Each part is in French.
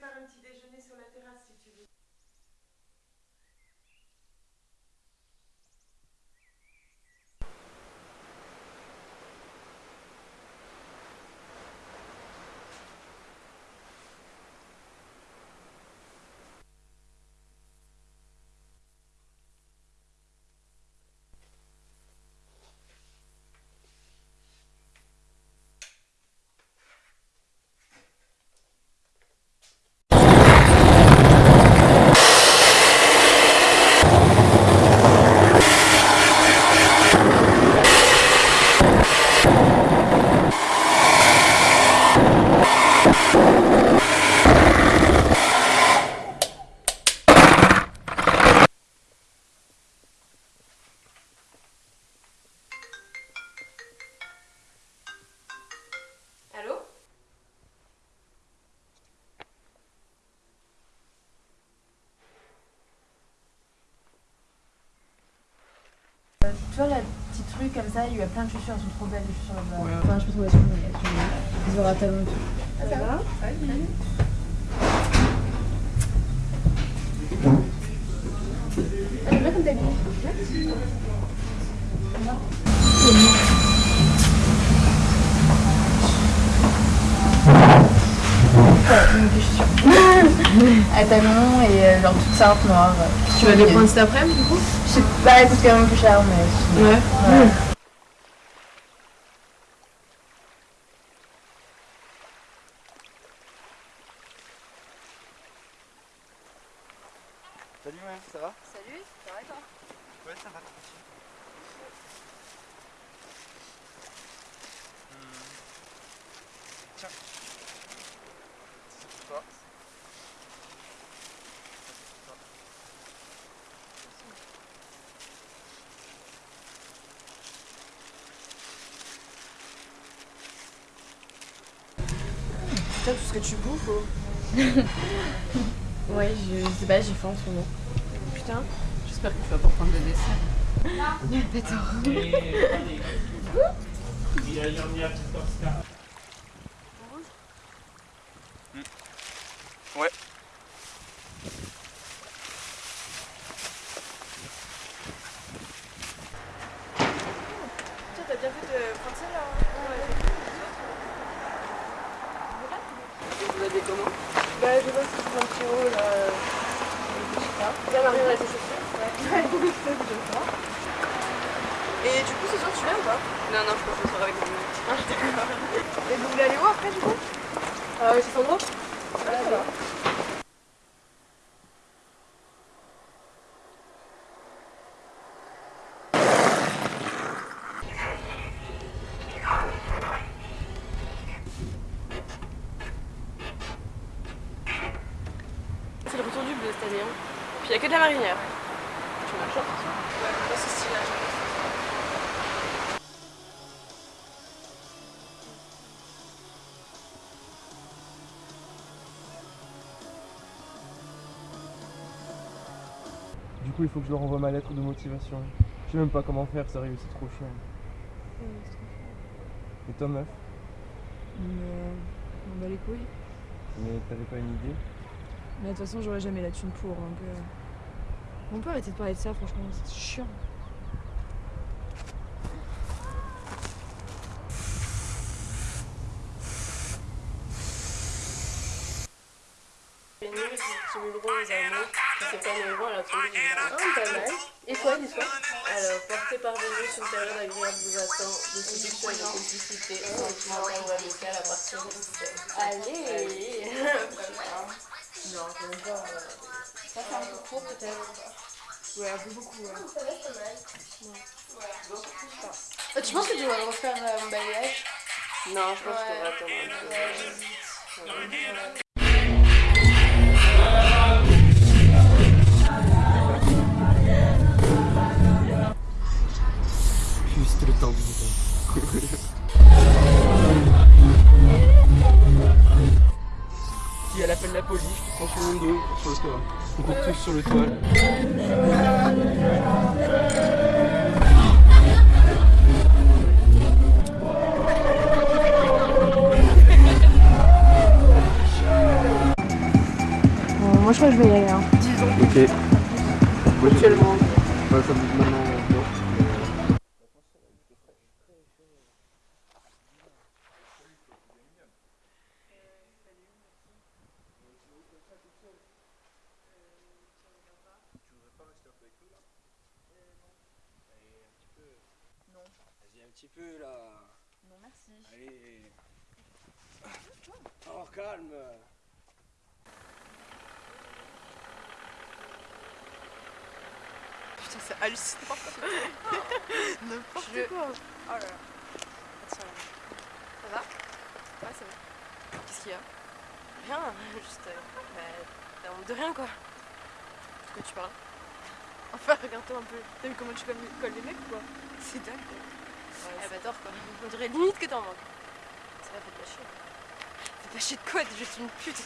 prépare un petit déjeuner sur la terrasse si tu veux. Vois la petite rue comme ça, il y a plein de chaussures, elles sont trop belles les chaussures là-bas. Enfin, je sont belles. Ils auront talons et tout. Ça va bien comme t'habilles. Ouais, donc des chaussures. à talons et euh, genre toutes simples, noires. Tu vas les prendre cet après-midi du coup? Je sais pas, coûtent quand même plus cher, mais. Ouais. Ouais. Salut ouais, ça va? Salut, ça va toi? Ouais, ça va, tranquille. Hmm. Tiens. C'est pour toi. Putain, tout ce que tu bouffes oh. Ouais, je, je sais pas, j'ai faim en ce moment. Putain, j'espère que tu vas pas prendre le dessert. Tiens, t'as bien fait de prendre ça là Vous comment Bah, je vois que c'est 30 euros là. Je sais pas. Bien chaussures Ouais. Et du coup, ce soir, tu viens ou pas? Non, non, je pense ce soir avec mon Ah, d'accord. Et vous voulez aller où après du coup? Euh, chez Sandro? Ouais, ça va. C'est le retour du bleu cette année. Hein. Puis il n'y a que de la marinière. Tu m'as chance. Ouais, c'est stylé. Du coup, il faut que je leur envoie ma lettre de motivation. Je sais même pas comment faire, sérieux, c'est trop chiant. Et toi, meuf on bat les couilles. Mais t'avais pas une idée Mais de toute façon, j'aurais jamais la thune pour. Donc, euh, On peut arrêter de parler de ça, franchement, c'est chiant. C'est pas. Ah, mal. Et quoi, l'histoire Alors, porté par Vénus, une période agréable vous attend de séduction et de complicité. Sentimentale ou amicale à partir de 17. Allez Non, même pas. Ça fait un peu trop peut-être. Ouais, un peu beaucoup. Ouais. Ça va, pas mal. Ouais. Tu penses que tu vas refaire euh, un balayage? Non, je pense que je devrais attendre un peu. Ouais, Juste le temps du Si elle appelle la police, je prends sur le dos, sur le toit. On court tous sur le toit. moi je crois que je vais y aller. Hein. Ok. Actuellement. Ouais, ça me- maintenant, non. Euh, Vas-y, un petit peu là. Non, merci. Allez. Oh, calme. Putain, c'est hallucinant. N'importe Je- quoi. Oh là là. Tiens. Ça va Ouais, ça va. Qu'est-ce qu'il y a Rien, juste. euh, bah, honte de rien quoi. De tu parles Enfin, regarde-toi un peu. T'as vu comment tu colles colles les mecs ou quoi C'est dingue. quoi. Ah bah, tort quoi. On dirait limite que t'en manques. Ça va, fais pas chier. Fais pas chier de quoi T'es juste une pute.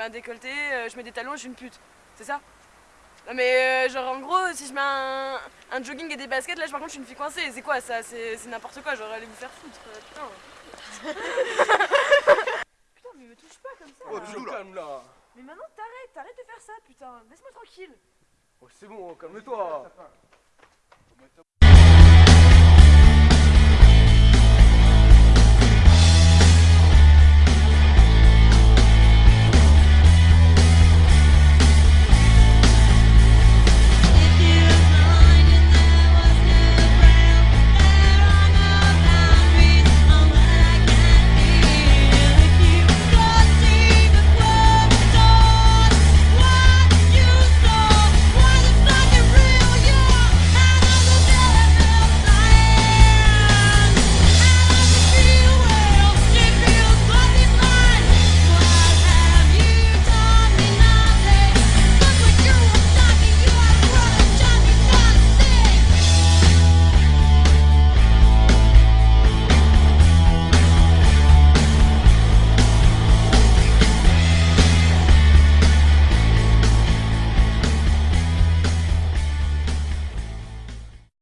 Mets un décolleté, euh, je mets des talons, je suis une pute. C'est ça? Non mais euh, genre en gros, si je mets un, un jogging et des baskets, là, par contre, je suis une fille coincée. C'est quoi ça? C'est c'est n'importe quoi. Genre, allez vous faire foutre. euh, putain. putain, mais me touche pas comme ça. Oh, là. calme là. Mais maintenant, t'arrêtes, t'arrêtes de faire ça, putain. Laisse-moi tranquille. Oh, c'est bon, calme-toi.